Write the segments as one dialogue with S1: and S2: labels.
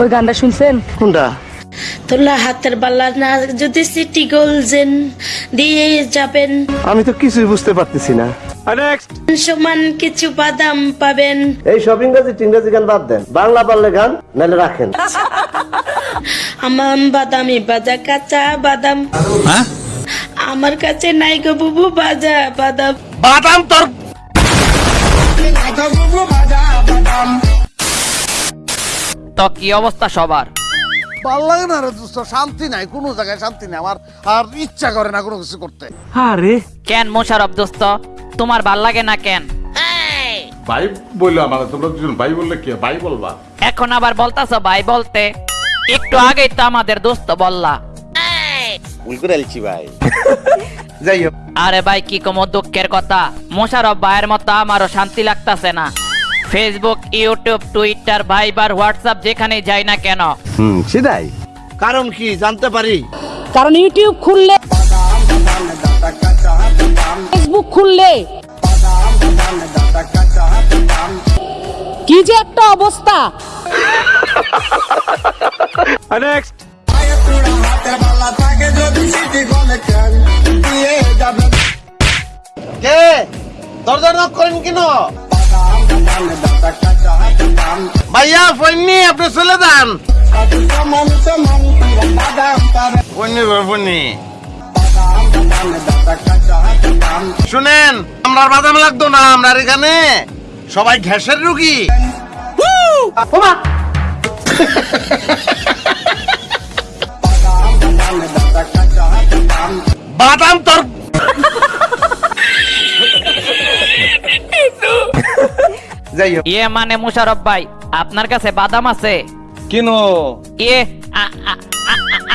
S1: ওই গানটা শুনছেন?
S2: কোনটা?
S3: তোলা হাতের বালা না যদি সিটি গোলজেন দিয়ে যাবেন।
S2: আমি তো কিছুই বুঝতে পারতেছি না।
S3: সমান কিছু বাদাম পাবেন।
S2: এই সব ইংরেজি টিংরেজি গান বাদ দেন। বাংলা পারলে গান নাহলে রাখেন।
S3: আমার বাদামি বাজা কাঁচা বাদাম। আমার কাছে নাই গো বুবু বাজা বাদাম।
S2: বাদাম তোর
S4: তো কি অবস্থা সবার?
S5: ভালো লাগে না রে দোস্ত শান্তি নাই কোনো জায়গায় শান্তি নাই আমার আর ইচ্ছা করে না কোনো কিছু করতে।
S2: আরে।
S4: কেন মোশারফ দোস্ত? তোমার ভালো লাগে না কেন?
S6: ভাই বলল আমার তোমরা দুজন ভাই বললে কি? ভাই বলবা।
S4: এখন আবার বলতাছ ভাই বলতে? একটু আগেই তো আমাদের দোস্ত বললা।
S5: ভুল করে আলছি ভাই।
S2: যাই হোক।
S4: আরে ভাই কি কম দুঃখের কথা? মোশারফ ভাইয়ের মতো আমারও শান্তি লাগতাছে না। Facebook YouTube Twitter Viber WhatsApp যেখানে যাই না কেন।
S2: হুম সেটাই।
S5: কারণ কি জানতে পারি?
S1: কারণ ইউটিউব খুললে ফেসবুক খুললে কি যে একটা অবস্থা।
S5: কে? দরজা নক করেন কেন? ভাইয়া ফোননি আপনি চলে যান। শুনেন আমরা বাদাম লাগতো না আমরা এখানে সবাই ঘ্যাসের রুগী। বাদাম তোর
S2: যাই হোক।
S4: ইয়ে মানে মুশারফ ভাই আপনার কাছে বাদাম আছে?
S5: কেন?
S4: ইয়ে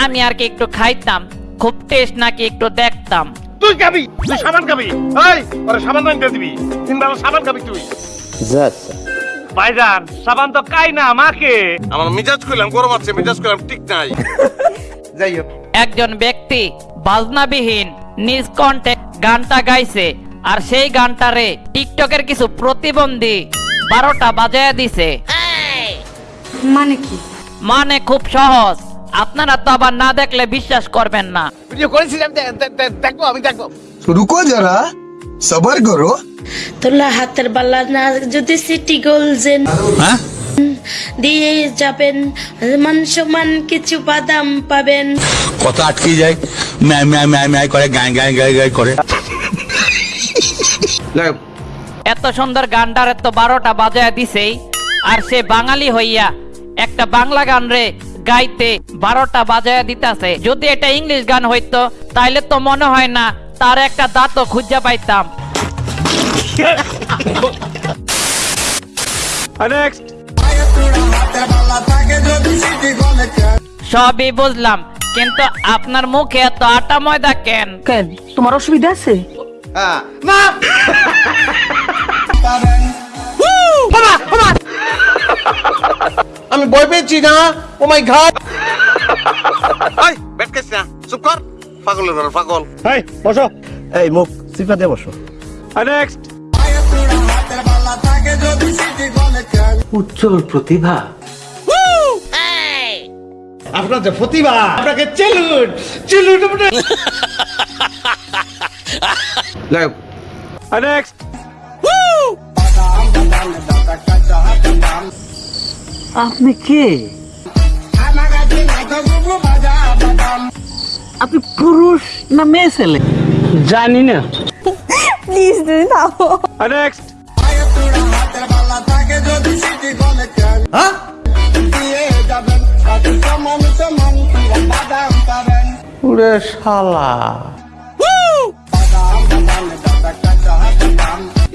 S4: আমি আর কি একটু খাইতাম খুব টেস্ট নাকি একটু দেখতাম।
S5: তুই খাবি? তুই সাবান খাবি? এই ওরে সাবান আনতে দিবি। তিন বেলা সাবান খাবি তুই।
S2: যাচ্ছে
S5: ভাইজান সাবান তো কাই না আমাকে। আমার মিজাজ কইলাম গরম আছে মিজাজ কইলাম ঠিক নাই।
S2: যাই হোক।
S4: একজন ব্যক্তি বাজনাবিহীন নিজ কণ্ঠে গানটা গাইছে আর সেই গানটারে টিকটকের কিছু প্রতিবন্ধী বারোটা বাজে দিছে।
S1: মানে কি?
S4: মানে খুব সহজ। আপনারা তো আবার না দেখলে বিশ্বাস করবেন না।
S5: করেছিলাম দেখব আমি দেখব।
S7: সবার
S3: তোলা হাতের না যদি সিটি হ্যাঁ? দিয়ে যাবেন সমান কিছু বাদাম পাবেন।
S7: আটকে যায় করে করে।
S4: এত সুন্দর গানটার এত বারোটা বাজায় দিছেই। আর সে বাঙালি হইয়া একটা বাংলা গান রে গাইতে বারোটা বাজায় দিতাছে। যদি এটা ইংলিশ গান হইতো তাইলে তো মনে হয় না তার একটা দাঁতও খুঁজে পাইতাম। সবই বুঝলাম কিন্তু আপনার মুখে এত আটা ময়দা কেন?
S1: কেন? তোমার অসুবিধা আছে?
S5: না! আমি ভয় পেয়েছি না ও মাই গড এই বেট কেস না চুপ কর। পাগলের ঘর পাগল। এই বসো।
S2: এই মুখ সিফা দিয়ে বসো
S8: উজ্জ্বল প্রতিভা।
S5: আপনার যে প্রতিভা আপনাকে চেলুন চেলুন
S2: যাই
S8: আপনি কে? আপনি পুরুষ না মেয়ে ছেলে? জানি না।
S1: প্লিজ তুমি থামো
S2: উরে শালা।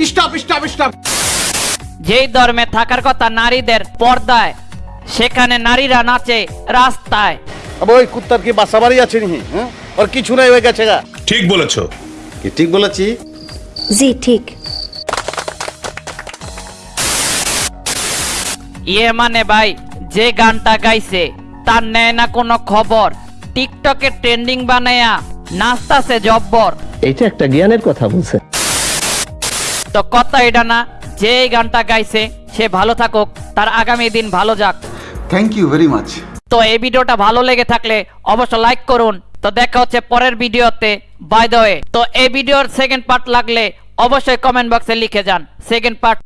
S5: স্টপ স্টপ স্টপ
S4: যেই ধর্মে থাকার কথা নারীদের পর্দায় সেখানে নারীরা নাচে রাস্তায়।
S5: আবে ওই কুত্তার কি বাসা বাড়ি আছে নি হ্যাঁ? ওর কিছু নাই হয়ে গেছে গা।
S7: ঠিক বলেছ।
S5: কি ঠিক বলেছি?
S3: জি ঠিক।
S4: ইয়ে মানে ভাই যে গানটা গাইছে তার নেয় না কোনো খবর। টিকটকে ট্রেন্ডিং বানায়া নাচতাছে জব্বর।
S2: এটা একটা জ্ঞানের কথা বলছে।
S4: তো কথা এটা না যে এই গানটা গাইছে সে ভালো থাকুক তার আগামী দিন ভালো যাক।
S9: থ্যাংক ইউ ভেরি মাচ
S4: তো এই ভিডিওটা ভালো লেগে থাকলে অবশ্যই লাইক করুন। তো দেখা হচ্ছে পরের ভিডিওতে বাই দ্য ওয়ে তো এই ভিডিওর সেকেন্ড পার্ট লাগলে অবশ্যই কমেন্ট বক্সে লিখে যান। Second part